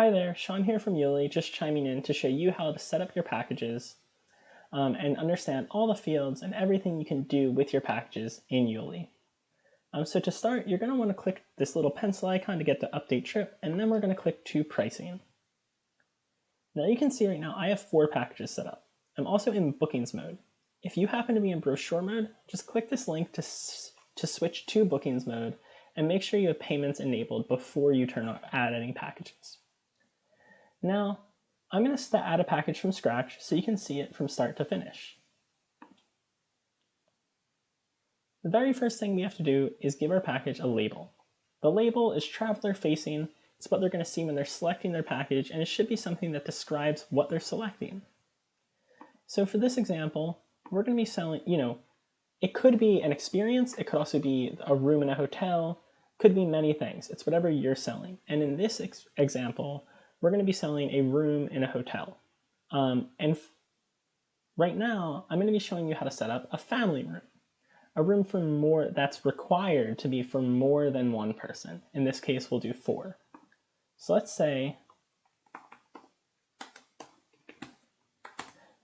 Hi there, Sean here from Youli, just chiming in to show you how to set up your packages um, and understand all the fields and everything you can do with your packages in Youli. Um, so to start, you're going to want to click this little pencil icon to get the update trip, and then we're going to click to pricing. Now you can see right now I have four packages set up. I'm also in bookings mode. If you happen to be in brochure mode, just click this link to, to switch to bookings mode and make sure you have payments enabled before you turn on add any packages. Now, I'm going to add a package from scratch so you can see it from start to finish. The very first thing we have to do is give our package a label. The label is traveler facing, it's what they're going to see when they're selecting their package, and it should be something that describes what they're selecting. So for this example, we're going to be selling, you know, it could be an experience, it could also be a room in a hotel, could be many things. It's whatever you're selling. And in this ex example, we're going to be selling a room in a hotel. Um, and right now, I'm going to be showing you how to set up a family room. A room for more that's required to be for more than one person. In this case, we'll do four. So let's say,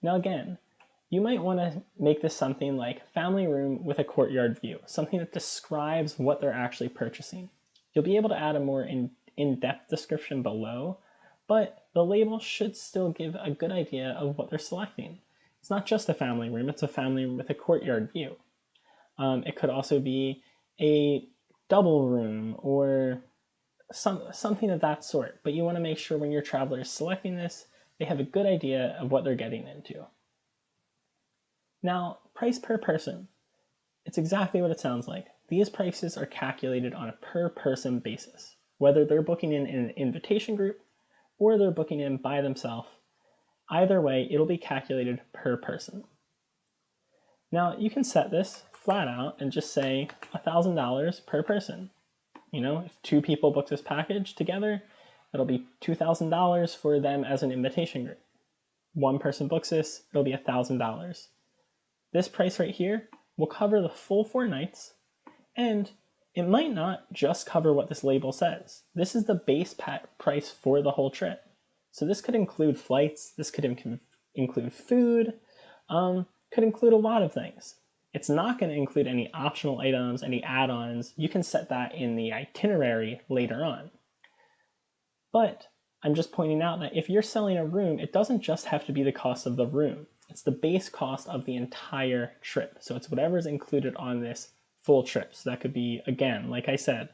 now again, you might want to make this something like family room with a courtyard view, something that describes what they're actually purchasing. You'll be able to add a more in-depth in description below, but the label should still give a good idea of what they're selecting. It's not just a family room, it's a family room with a courtyard view. Um, it could also be a double room or some, something of that sort, but you want to make sure when your traveler is selecting this, they have a good idea of what they're getting into. Now, price per person. It's exactly what it sounds like. These prices are calculated on a per person basis, whether they're booking in, in an invitation group or they're booking in by themselves. Either way, it'll be calculated per person. Now you can set this flat out and just say $1,000 per person. You know, if two people book this package together, it'll be $2,000 for them as an invitation group. One person books this, it'll be $1,000. This price right here will cover the full four nights and it might not just cover what this label says. This is the base price for the whole trip. So this could include flights, this could inc include food, um, could include a lot of things. It's not going to include any optional items, any add-ons. You can set that in the itinerary later on. But I'm just pointing out that if you're selling a room, it doesn't just have to be the cost of the room. It's the base cost of the entire trip. So it's whatever's included on this full trips. That could be, again, like I said,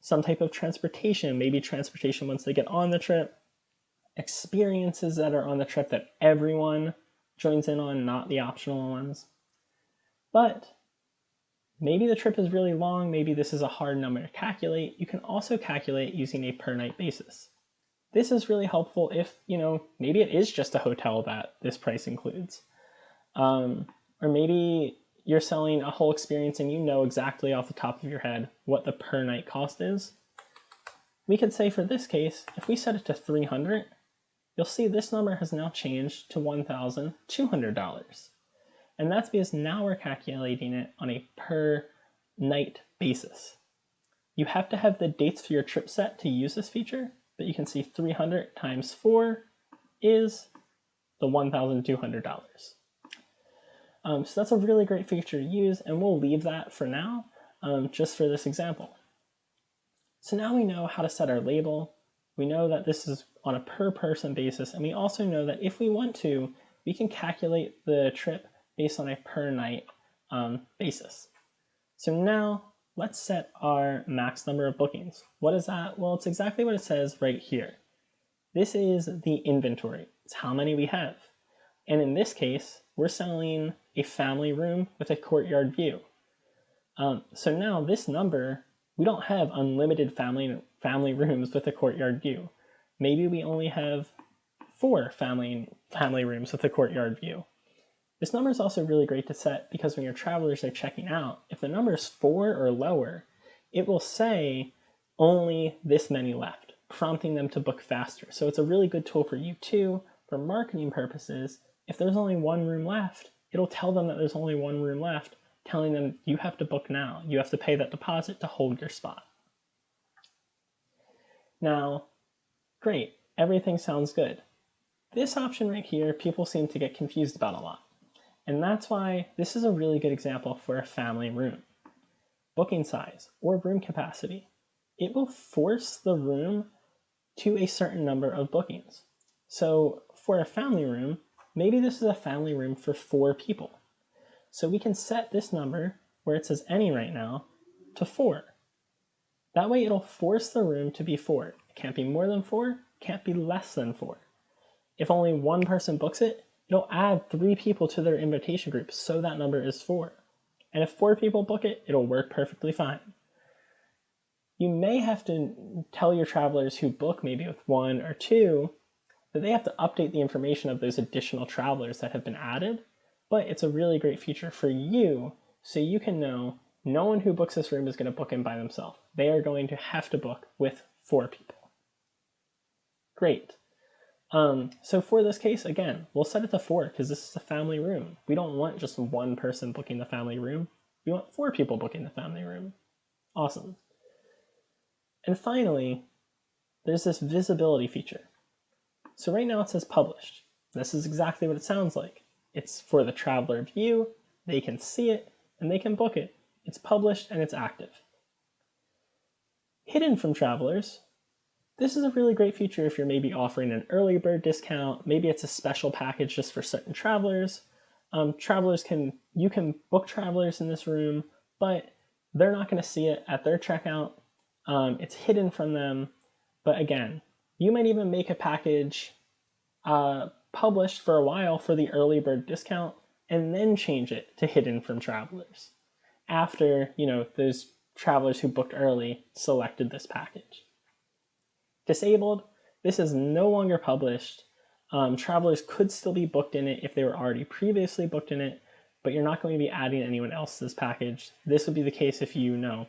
some type of transportation, maybe transportation once they get on the trip, experiences that are on the trip that everyone joins in on, not the optional ones. But maybe the trip is really long, maybe this is a hard number to calculate. You can also calculate using a per night basis. This is really helpful if, you know, maybe it is just a hotel that this price includes. Um, or maybe you're selling a whole experience and you know exactly off the top of your head what the per night cost is, we could say for this case, if we set it to 300, you'll see this number has now changed to $1,200. And that's because now we're calculating it on a per night basis. You have to have the dates for your trip set to use this feature, but you can see 300 times 4 is the $1,200. Um, so that's a really great feature to use, and we'll leave that for now, um, just for this example. So now we know how to set our label. We know that this is on a per person basis, and we also know that if we want to, we can calculate the trip based on a per night um, basis. So now let's set our max number of bookings. What is that? Well, it's exactly what it says right here. This is the inventory. It's how many we have. And in this case, we're selling a family room with a courtyard view. Um, so now this number, we don't have unlimited family, family rooms with a courtyard view. Maybe we only have four family, family rooms with a courtyard view. This number is also really great to set because when your travelers are checking out, if the number is four or lower, it will say only this many left, prompting them to book faster. So it's a really good tool for you too, for marketing purposes. If there's only one room left, it'll tell them that there's only one room left, telling them you have to book now. You have to pay that deposit to hold your spot. Now, great. everything sounds good. This option right here, people seem to get confused about a lot. And that's why this is a really good example for a family room. Booking size or room capacity. It will force the room to a certain number of bookings. So for a family room, maybe this is a family room for four people. So we can set this number, where it says any right now, to four. That way it'll force the room to be four. It can't be more than four, can't be less than four. If only one person books it, it'll add three people to their invitation group, so that number is four. And if four people book it, it'll work perfectly fine. You may have to tell your travelers who book maybe with one or two that they have to update the information of those additional travelers that have been added, but it's a really great feature for you so you can know no one who books this room is going to book in by themselves. They are going to have to book with four people. Great. Um, so for this case, again, we'll set it to four because this is a family room. We don't want just one person booking the family room. We want four people booking the family room. Awesome. And finally, there's this visibility feature. So right now it says published. This is exactly what it sounds like. It's for the traveler view, they can see it, and they can book it. It's published and it's active. Hidden from travelers, this is a really great feature if you're maybe offering an early bird discount, maybe it's a special package just for certain travelers. Um, travelers can, you can book travelers in this room, but they're not gonna see it at their checkout. Um, it's hidden from them, but again, you might even make a package uh, published for a while for the early bird discount and then change it to hidden from travelers after, you know, those travelers who booked early selected this package. Disabled, this is no longer published. Um, travelers could still be booked in it if they were already previously booked in it, but you're not going to be adding anyone else to this package. This would be the case if you know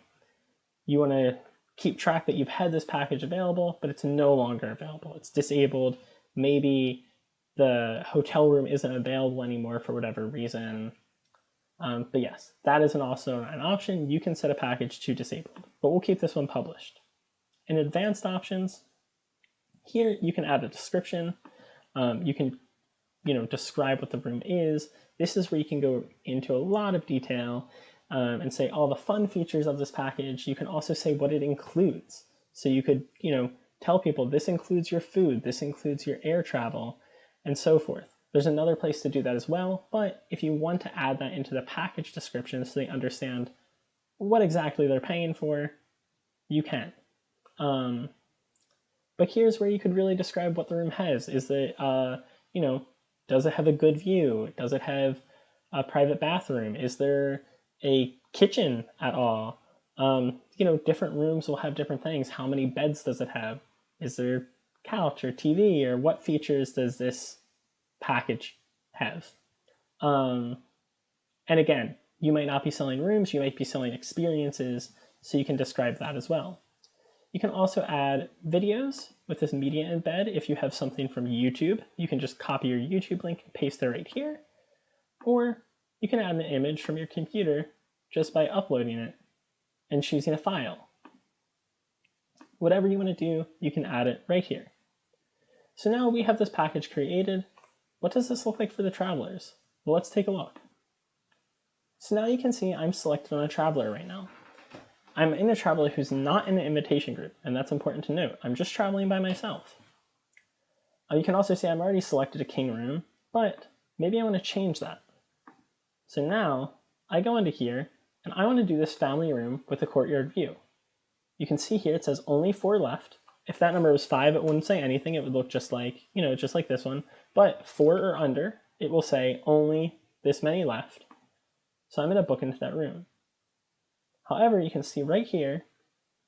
you want to keep track that you've had this package available, but it's no longer available. It's disabled. Maybe the hotel room isn't available anymore for whatever reason. Um, but yes, that is an also an option. You can set a package to disabled, but we'll keep this one published. In advanced options, here you can add a description. Um, you can, you know, describe what the room is. This is where you can go into a lot of detail um, and say all the fun features of this package. You can also say what it includes. So you could, you know, tell people this includes your food, this includes your air travel, and so forth. There's another place to do that as well, but if you want to add that into the package description so they understand what exactly they're paying for, you can. Um, but here's where you could really describe what the room has. Is it, uh, you know, does it have a good view? Does it have a private bathroom? Is there a kitchen at all. Um, you know, different rooms will have different things. How many beds does it have? Is there couch or TV or what features does this package have? Um, and again, you might not be selling rooms, you might be selling experiences, so you can describe that as well. You can also add videos with this media embed. If you have something from YouTube, you can just copy your YouTube link and paste it right here. Or you can add an image from your computer just by uploading it and choosing a file. Whatever you want to do, you can add it right here. So now we have this package created. What does this look like for the travelers? Well, let's take a look. So now you can see I'm selected on a traveler right now. I'm in a traveler who's not in an invitation group, and that's important to note. I'm just traveling by myself. Uh, you can also see I'm already selected a king room, but maybe I want to change that. So now I go into here and I want to do this family room with a courtyard view. You can see here it says only four left. If that number was five, it wouldn't say anything. It would look just like, you know, just like this one. But four or under, it will say only this many left. So I'm going to book into that room. However, you can see right here,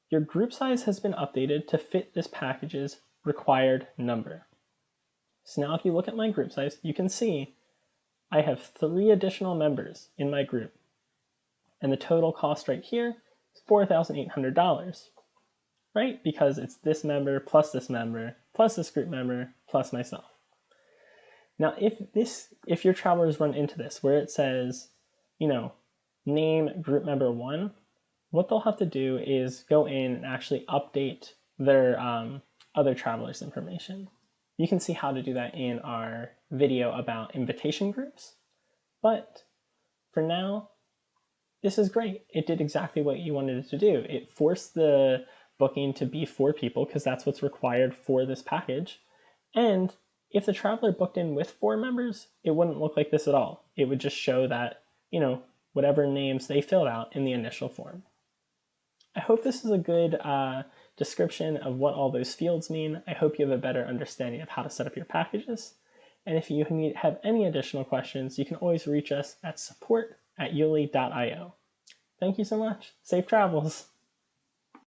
your group size has been updated to fit this package's required number. So now if you look at my group size, you can see I have three additional members in my group, and the total cost right here is $4,800, right? Because it's this member plus this member plus this group member plus myself. Now, if this, if your travelers run into this where it says, you know, name group member one, what they'll have to do is go in and actually update their um, other travelers' information. You can see how to do that in our video about invitation groups. But for now, this is great. It did exactly what you wanted it to do. It forced the booking to be four people because that's what's required for this package. And if the traveler booked in with four members, it wouldn't look like this at all. It would just show that, you know, whatever names they filled out in the initial form. I hope this is a good uh, description of what all those fields mean. I hope you have a better understanding of how to set up your packages. And if you need, have any additional questions, you can always reach us at support at youli.io. Thank you so much. Safe travels.